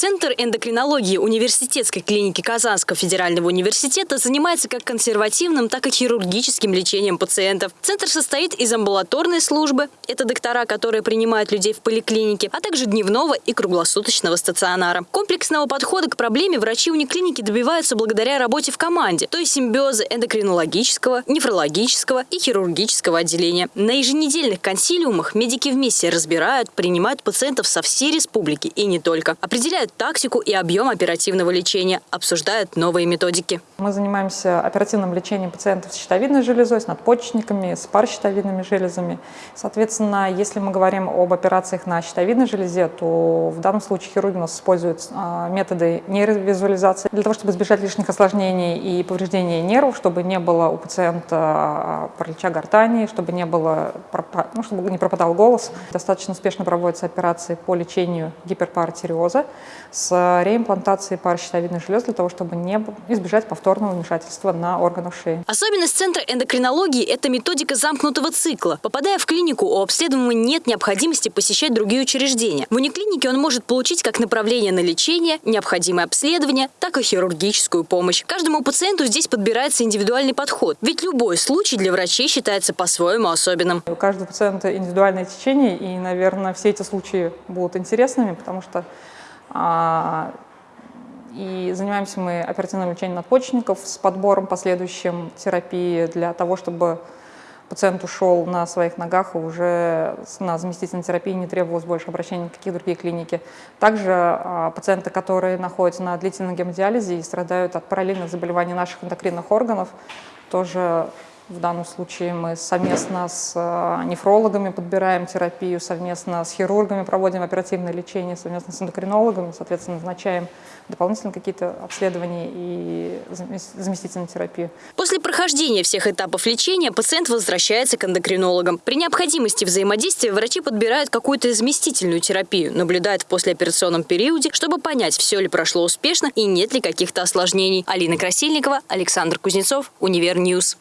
Центр эндокринологии университетской клиники Казанского федерального университета занимается как консервативным, так и хирургическим лечением пациентов. Центр состоит из амбулаторной службы, это доктора, которые принимают людей в поликлинике, а также дневного и круглосуточного стационара. Комплексного подхода к проблеме врачи униклиники добиваются благодаря работе в команде, то есть симбиоза эндокринологического, нефрологического и хирургического отделения. На еженедельных консилиумах медики вместе разбирают, принимают пациентов со всей республики и не только. Определяют тактику и объем оперативного лечения, обсуждают новые методики. Мы занимаемся оперативным лечением пациентов с щитовидной железой, с надпочечниками, с паращитовидными железами. Соответственно, если мы говорим об операциях на щитовидной железе, то в данном случае хирурги у нас используют а, методы нейровизуализации для того, чтобы избежать лишних осложнений и повреждения нервов, чтобы не было у пациента а, паралича гортани, чтобы не было, ну, чтобы не пропадал голос. Достаточно успешно проводятся операции по лечению гиперпаратиреоза с реимплантацией паращитовидной железы для того, чтобы не избежать повторного вмешательства на органах шеи. Особенность Центра эндокринологии – это методика замкнутого цикла. Попадая в клинику, у обследуемого нет необходимости посещать другие учреждения. В униклинике он может получить как направление на лечение, необходимое обследование, так и хирургическую помощь. Каждому пациенту здесь подбирается индивидуальный подход, ведь любой случай для врачей считается по-своему особенным. У каждого пациента индивидуальное течение, и, наверное, все эти случаи будут интересными, потому что и занимаемся мы оперативным лечением надпочечников с подбором последующим терапии для того, чтобы пациент ушел на своих ногах и уже на заместительной терапии не требовалось больше обращения в какие другие клиники. Также а, пациенты, которые находятся на длительном гемодиализе и страдают от параллельных заболеваний наших эндокринных органов, тоже в данном случае мы совместно с э, нефрологами подбираем терапию, совместно с хирургами проводим оперативное лечение, совместно с эндокринологами, соответственно, назначаем дополнительно какие-то обследования и заместительную терапию. После прохождения всех этапов лечения пациент возвращается к эндокринологам. При необходимости взаимодействия врачи подбирают какую-то заместительную терапию, наблюдают в послеоперационном периоде, чтобы понять, все ли прошло успешно и нет ли каких-то осложнений. Алина Красильникова, Александр Кузнецов, Univer News.